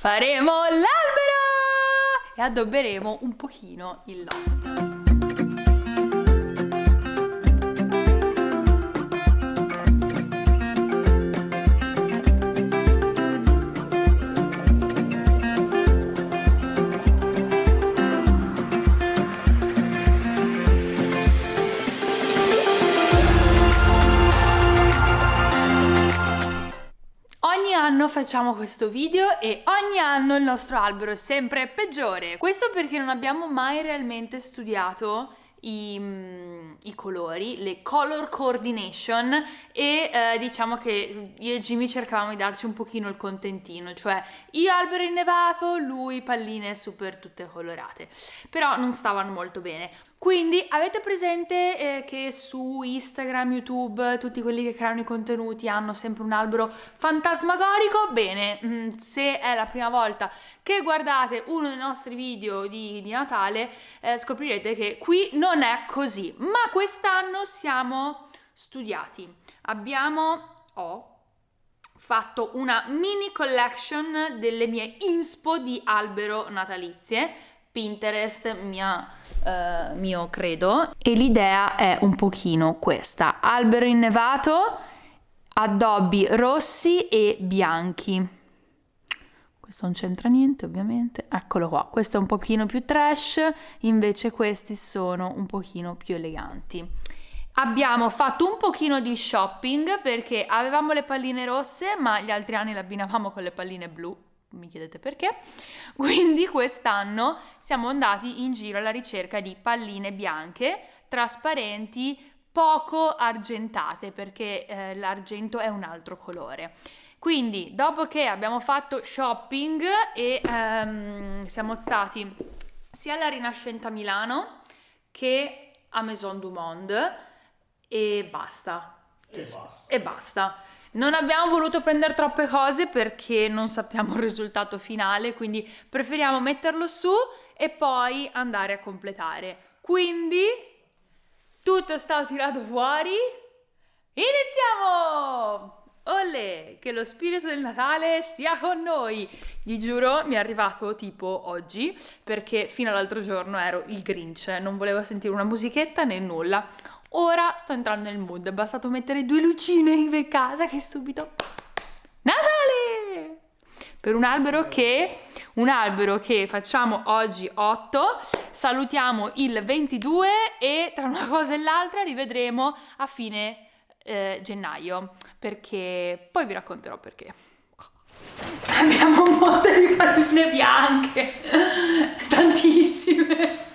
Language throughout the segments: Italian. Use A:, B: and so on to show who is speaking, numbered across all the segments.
A: faremo l'albero e addobberemo un pochino il loft. Anno facciamo questo video e ogni anno il nostro albero è sempre peggiore. Questo perché non abbiamo mai realmente studiato i, mm, i, colori, le color coordination e eh, diciamo che io e Jimmy cercavamo di darci un pochino il contentino, cioè io albero innevato, lui palline super tutte colorate, però non stavano molto bene. Quindi avete presente eh, che su Instagram, YouTube, tutti quelli che creano i contenuti hanno sempre un albero fantasmagorico? Bene, mm, se è la prima volta che guardate uno dei nostri video di, di Natale, eh, scoprirete che qui non è così. Ma quest'anno siamo studiati. Abbiamo... Oh, fatto una mini collection delle mie inspo di albero natalizie Pinterest mia, uh, mio credo. E l'idea è un pochino questa. Albero innevato addobbi rossi e bianchi. Questo non c'entra niente ovviamente. Eccolo qua. Questo è un pochino più trash invece questi sono un pochino più eleganti. Abbiamo fatto un pochino di shopping perché avevamo le palline rosse ma gli altri anni le abbinavamo con le palline blu mi chiedete perché, quindi quest'anno siamo andati in giro alla ricerca di palline bianche, trasparenti, poco argentate perché eh, l'argento è un altro colore. Quindi dopo che abbiamo fatto shopping e ehm, siamo stati sia alla Rinascenta Milano che a Maison du Monde e basta.
B: E basta.
A: E basta. Non abbiamo voluto prendere troppe cose perché non sappiamo il risultato finale, quindi preferiamo metterlo su e poi andare a completare. Quindi tutto è stato tirato fuori. Iniziamo! Olle, che lo spirito del Natale sia con noi! Gli giuro, mi è arrivato tipo oggi, perché fino all'altro giorno ero il Grinch, non volevo sentire una musichetta né nulla. Ora sto entrando nel mood, è bastato mettere due lucine in casa che subito... Natale! Per un albero che... Un albero che facciamo oggi 8, salutiamo il 22 e tra una cosa e l'altra rivedremo a fine eh, gennaio, perché poi vi racconterò perché. Abbiamo un molte di palline bianche, tantissime.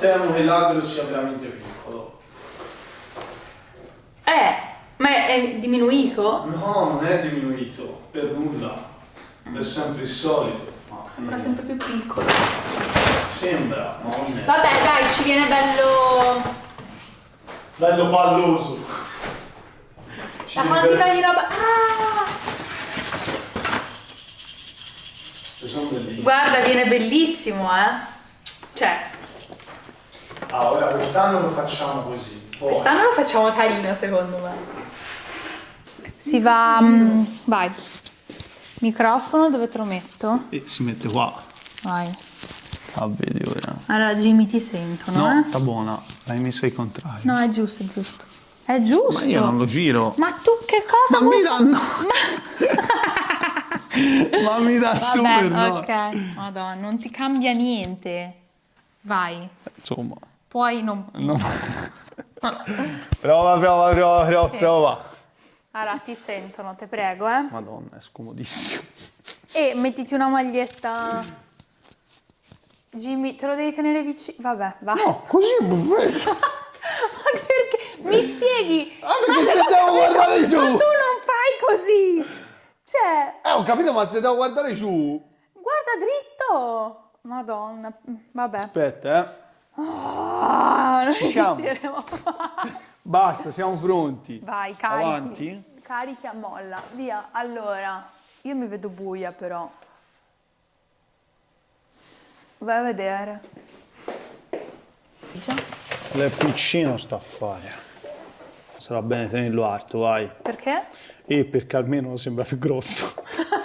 B: Temo che l'albero sia veramente piccolo.
A: Eh, ma è, diminuito?
B: No, non è diminuito, per nulla. È sempre il solito.
A: Sembra sempre più piccolo.
B: Sembra, ma non è.
A: Vabbè, dai, ci viene bello...
B: Bello palloso.
A: Ci La quantità bello... di roba... Ah!
B: Sono bellissimi.
A: Guarda, viene bellissimo, eh. Cioè,
B: Ah, ora quest'anno lo facciamo così.
A: Quest'anno lo facciamo carino, secondo me. Si va... Um, vai. Microfono, dove te lo metto?
B: E si mette qua.
A: Vai.
B: Ah, vedi ora.
A: Allora, Jimmy, ti sentono,
B: No,
A: eh?
B: sta buona. L'hai messa al contrario.
A: No, è giusto, è giusto. È giusto.
B: Ma io non lo giro.
A: Ma tu che cosa
B: Ma mi dà no. Ma mi dà
A: Vabbè,
B: super no.
A: ok. Madonna, non ti cambia niente. Vai.
B: Insomma.
A: Puoi non...
B: No. prova, prova, prova, prova, sì. prova.
A: Allora, ti sentono, te prego, eh.
B: Madonna, è scomodissimo.
A: E mettiti una maglietta... Jimmy, te lo devi tenere vicino? Vabbè, va.
B: No, così.
A: Ma perché? Mi spieghi?
B: Ah, perché se devo guardare giù.
A: Ma tu non fai così. Cioè...
B: Eh, ho capito, ma se devo guardare giù...
A: Guarda dritto. Madonna, vabbè.
B: Aspetta, eh.
A: Oh,
B: ci siamo. Basta, siamo pronti.
A: Vai, carichi.
B: Avanti.
A: Carichi a molla. Via. Allora, io mi vedo buia però. Vai a vedere.
B: Già. Piccino sta a fare. Sarà bene tenerlo alto, vai.
A: Perché?
B: E perché almeno sembra più grosso.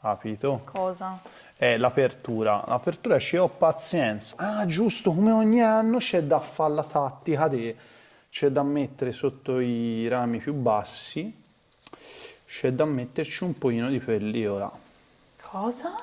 C: capito?
A: Cosa?
C: È l'apertura. L'apertura ci ho pazienza. Ah, giusto, come ogni anno c'è da fare la tattica di... C'è da mettere sotto i rami più bassi, c'è da metterci un pochino di pellicola.
A: Cosa?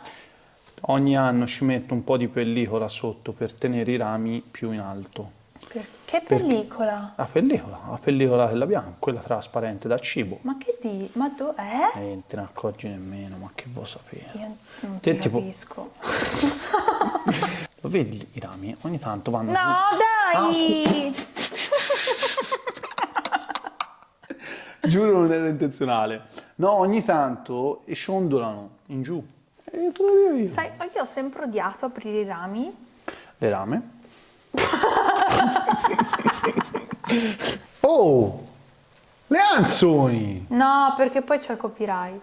C: Ogni anno ci metto un po' di pellicola sotto per tenere i rami più in alto.
A: Che pellicola?
C: La pellicola, la pellicola quella bianca, quella trasparente da cibo.
A: Ma che di? Ma dov'è?
C: E non te ne accorgi nemmeno, ma che vuoi sapere?
A: Io non
C: Te
A: ti
C: tipo-
A: capisco.
C: Lo vedi i rami? Ogni tanto vanno
A: No,
C: Ah,
A: dai!
C: giù. Giuro non era intenzionale. No, ogni tanto e scendolano in giù. E te lo dico io.
A: Sai, io ho sempre odiato aprire i rami.
C: Le rame. oh! Le anzoni!
A: No, perché poi c'è il copyright.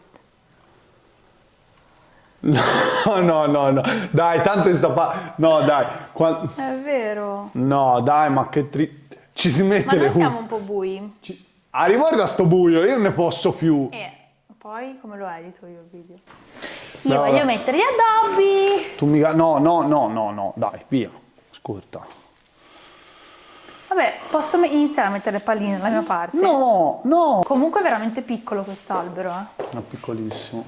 C: No, no, no, no. Dai, tanto è sta pa- No, dai. Qua-
A: È vero.
C: No, dai, ma che tri... Ci si mette
A: Ma
C: le cu-
A: siamo un po' bui.
C: Ci- Ah, riguarda sto buio, io non ne posso più.
A: E poi come lo edito io il video?
C: No,
A: Io voglio
C: vabbè.
A: mettere gli addobbi.
C: Tu mica... No, no, no, no, no, dai, via. Ascolta.
A: Vabbè, posso iniziare a mettere le palline dalla mia parte?
C: No, no.
A: Comunque è veramente piccolo quest'albero, eh.
C: È piccolissimo.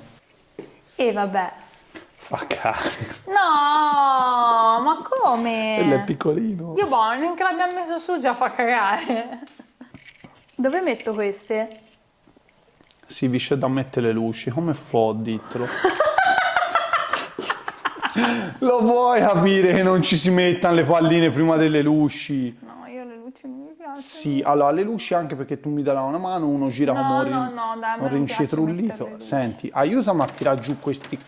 A: E vabbè.
C: Fa cagare.
A: No, ma come?
C: Quello è piccolino.
A: Io boh, neanche l'abbiamo messo su già fa cagare. Dove metto queste?
C: Si vi c'è da mettere le luci, come fa, ditelo. Lo vuoi capire che non ci si mettano le palline prima delle luci?
A: No, io le luci non mi piacciono.
C: Sì, allora le luci anche perché tu mi darai una mano, uno gira
A: No,
C: un,
A: no, no, dai,
C: un rincetrullito. Senti, aiutami a tirare giù questi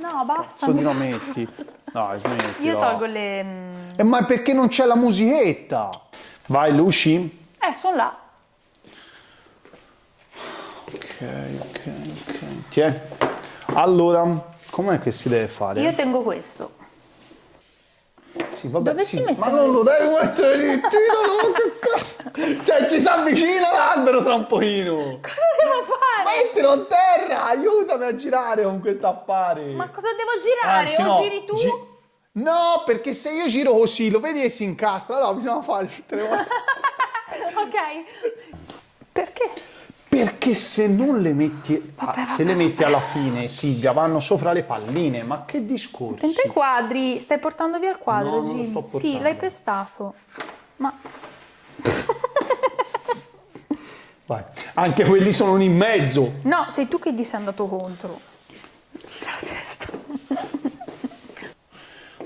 A: No, basta.
C: cazzo
A: mi
C: di
A: sono
C: rametti. Dai, smetti.
A: Io tolgo le... mm,
C: Eh, ma perché non c'è la musichetta? Vai, luci.
A: Eh, sono là.
C: Ok, ok, ok. Tiè. Allora, com'è che si deve fare?
A: Io tengo questo.
C: Sì, vabbè,
A: Dove
C: sì,
A: si mette?
C: Ma non lo devi mettere lì, tiralo, che. Cioè, ci si avvicina l'albero tra un pochino.
A: Cosa devo fare?
C: Mettilo a terra, aiutami a girare con questo affare.
A: Ma cosa devo girare?
C: Anzi,
A: o
C: no,
A: giri tu?
C: gi- no, perché se io giro così, lo vedi che si incastra, allora bisogna fare tutte le volte.
A: ok. Perché?
C: Perché se non le metti, ah, se le metti alla fine, Silvia, vanno sopra le palline, ma che discorsi?
A: Tenta i quadri. Stai portando via il quadro,
C: No,
A: Gigi? Sì, l'hai pestato. Ma
C: Vai. Anche quelli sono in mezzo.
A: no, sei tu che gli sei andato contro. Gira la testa.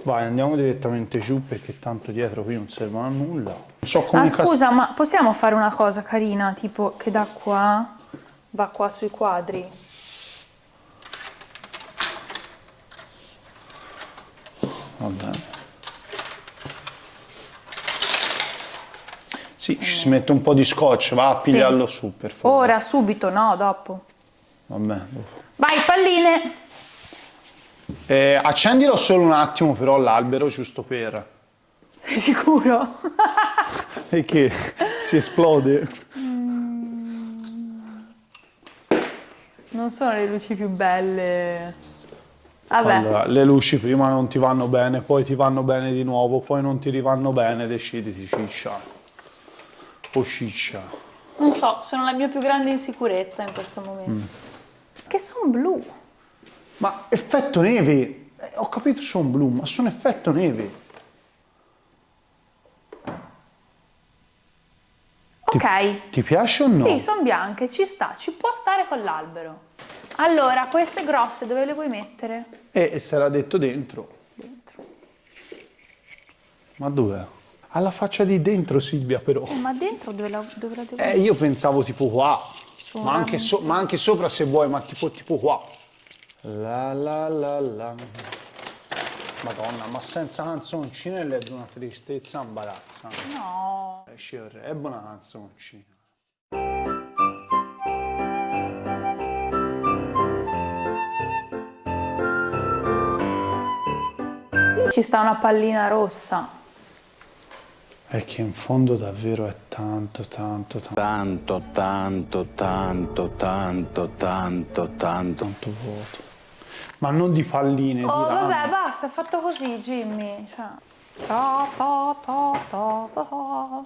C: Vai, andiamo direttamente giù perché tanto dietro qui non servono a nulla. Non so come
A: Ah, scusa, ma possiamo fare una cosa carina, tipo che da qua va qua sui quadri?
C: Va bene. Sì, ci si mette un po' di scotch, va a
A: Sì.
C: pigliarlo su, per favore.
A: Ora, subito, no, dopo.
C: Vabbè.
A: Vai, palline!
C: Eh, accendilo solo un attimo però l'albero, giusto per...
A: Sei sicuro?
C: E che si esplode.
A: Non sono le luci più belle. Vabbè,
C: Allora, le luci prima non ti vanno bene, poi ti vanno bene di nuovo, poi non ti rivanno bene, deciditi ciccia. O ciccia.
A: non so, sono la mia più grande insicurezza in questo momento. Che sono blu.
C: Ma effetto neve! Eh, ho capito sono blu, ma sono effetto neve.
A: Ok.
C: Ti piace o no?
A: Sì, sono bianche, ci sta, ci può stare con l'albero. Allora, queste grosse dove le vuoi mettere?
C: E, e l'ha detto dentro.
A: Dentro.
C: Ma dov'è? Alla faccia di dentro Silvia però.
A: Eh, ma dentro dove la, dove la devo
C: Eh, io pensavo tipo qua. Ma anche, so- ma anche sopra se vuoi, ma tipo, tipo qua. La la la la. Madonna, ma senza canzoncine è una tristezza imbarazzante.
A: No.
C: Eh, sure, è buona canzoncina.
A: Ci sta una pallina rossa.
C: È che in fondo davvero è tanto, tanto, tanto,
D: Tanto, tanto, tanto, tanto, tanto, tanto.
C: tanto vuoto. Ma non di palline, di
A: Oh,
C: rami.
A: vabbè, basta, è fatto così, Jimmy. Cioè. Ta, ta, ta.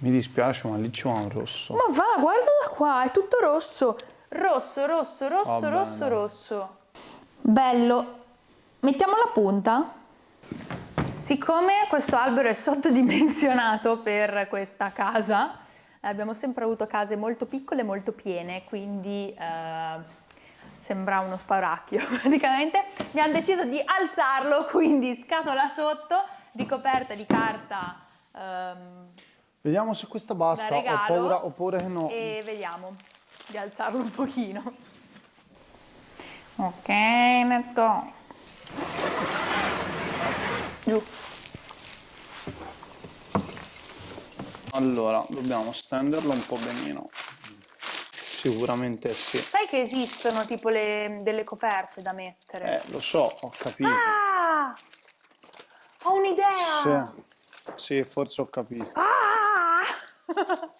C: Mi dispiace, ma lì vuole un rosso.
A: Ma va, guarda da qua, è tutto rosso. Rosso, rosso, rosso,
C: Va
A: rosso,
C: bene.
A: rosso. Bello. Mettiamo la punta. Siccome questo albero è sottodimensionato per questa casa, eh, abbiamo sempre avuto case molto piccole e molto piene, quindi eh, sembra uno sparacchio praticamente. Abbiamo deciso di alzarlo, quindi scatola sotto, ricoperta di carta ehm,
C: Vediamo se questa basta. Ho
A: regalo
C: paura, ho paura che no.
A: e vediamo di alzarlo un pochino. Ok, let's go. Giù.
C: Allora, dobbiamo stenderlo un po' benino. Sicuramente sì.
A: Sai che esistono tipo le- delle coperte da mettere?
C: Eh, lo so, ho capito.
A: Ah! Ho un'idea!
C: Sì, sì, forse ho capito.
A: Ah!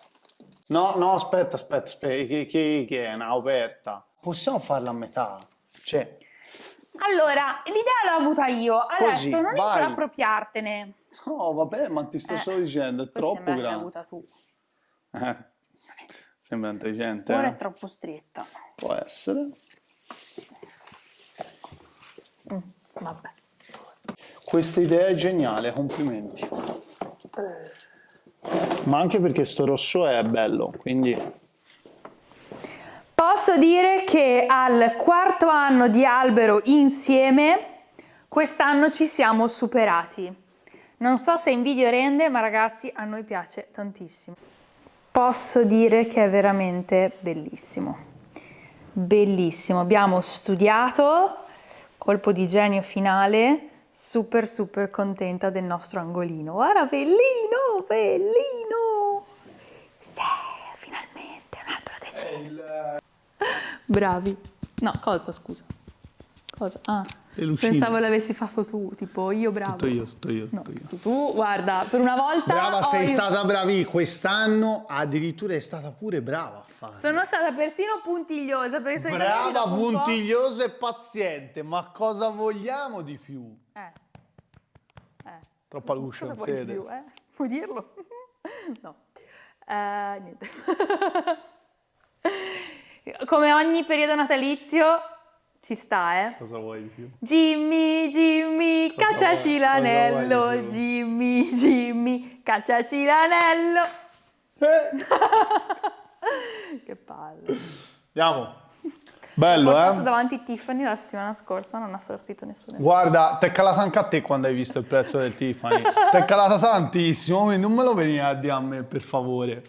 C: No, no, aspetta, aspetta, aspetta, che, che, che è una aperta. Possiamo farla a metà? Cioè,
A: Allora, l'idea l'ho avuta io, adesso
C: Così,
A: non
C: vai.
A: appropriartene.
C: no, vabbè, ma ti sto
A: Eh,
C: solo dicendo, è troppo
A: che l'hai
C: grande.
A: avuta tu.
C: Eh, sembra intelligente,
A: Ora
C: eh?
A: è troppo stretta.
C: Può essere.
A: Mm, vabbè.
C: Questa idea è geniale, complimenti. Ma anche perché sto rosso è bello, quindi
A: Posso dire che al quarto anno di albero insieme, quest'anno ci siamo superati. Non so se in video rende, ma ragazzi a noi piace tantissimo. Posso dire che è veramente bellissimo. Bellissimo. Abbiamo studiato, colpo di genio finale, super super contenta del nostro angolino. Guarda, bellino, bellino. Sì, finalmente un albero decente. Bravi. No, cosa, scusa? Cosa? Ah. Pensavo l'avessi fatto tu, tipo io bravo.
C: tutto io, tutto io,
A: No,
C: tutto io.
A: tu, tu, guarda, per una volta
C: Brava, sei
A: io-
C: stata bravi quest'anno, addirittura è stata pure brava a fare.
A: Sono stata persino puntigliosa solitamente
C: Brava,
A: dopo un po'-
C: puntigliosa e paziente, ma cosa vogliamo di più?
A: Eh. Eh.
C: Troppa luce,
A: Cosa
C: non
A: vuoi di più, eh? Puoi dirlo? no. Eh, niente. Come ogni periodo natalizio ci sta, eh?
C: Cosa vuoi di più?
A: Jimmy, Jimmy,
C: Cosa
A: cacciaci
C: vuoi-
A: l'anello. Jimmy, Jimmy, cacciaci l'anello.
C: Eh,
A: Che palle.
C: andiamo. Bello,
A: Ho portato
C: eh?
A: davanti Tiffany la settimana scorsa, non ha sortito nessuno.
C: Guarda, ti è calata anche a te quando hai visto il prezzo del Tiffany. Ti è calata tantissimo, quindi non me lo venire a dire a me, per favore.